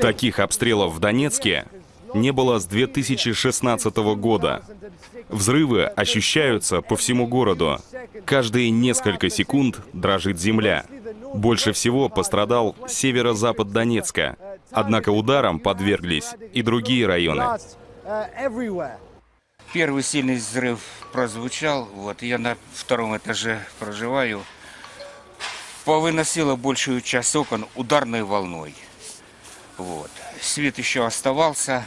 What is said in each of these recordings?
Таких обстрелов в Донецке не было с 2016 года. Взрывы ощущаются по всему городу. Каждые несколько секунд дрожит земля. Больше всего пострадал северо-запад Донецка. Однако ударам подверглись и другие районы. Первый сильный взрыв прозвучал, вот я на втором этаже проживаю. Повыносило большую часть окон ударной волной. Вот. Свет еще оставался.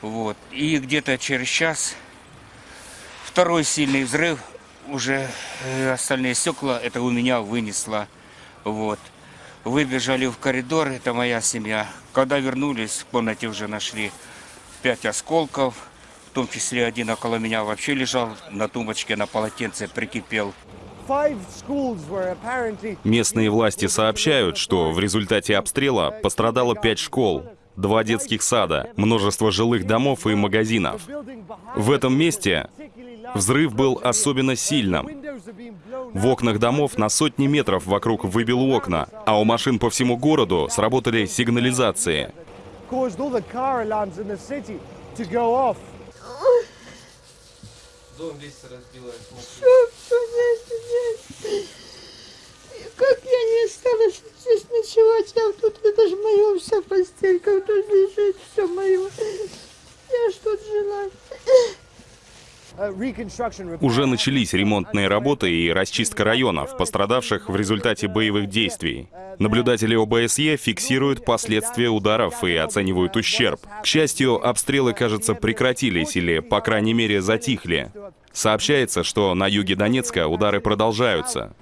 Вот. И где-то через час второй сильный взрыв, уже э, остальные стекла, это у меня вынесло. Вот. Выбежали в коридор, это моя семья. Когда вернулись, в комнате уже нашли пять осколков, в том числе один около меня вообще лежал на тумбочке, на полотенце прикипел. Местные власти сообщают, что в результате обстрела пострадало пять школ, два детских сада, множество жилых домов и магазинов. В этом месте взрыв был особенно сильным. В окнах домов на сотни метров вокруг выбило окна, а у машин по всему городу сработали сигнализации. Дом весь разбило. Все, все, нет, нет. Как я не осталась здесь ночевать, я тут, это же моя вся постелька, тут лежит все мое. Я ж тут жила. Уже начались ремонтные работы и расчистка районов, пострадавших в результате боевых действий. Наблюдатели ОБСЕ фиксируют последствия ударов и оценивают ущерб. К счастью, обстрелы, кажется, прекратились или, по крайней мере, затихли. Сообщается, что на юге Донецка удары продолжаются.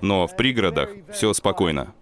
Но в пригородах все спокойно.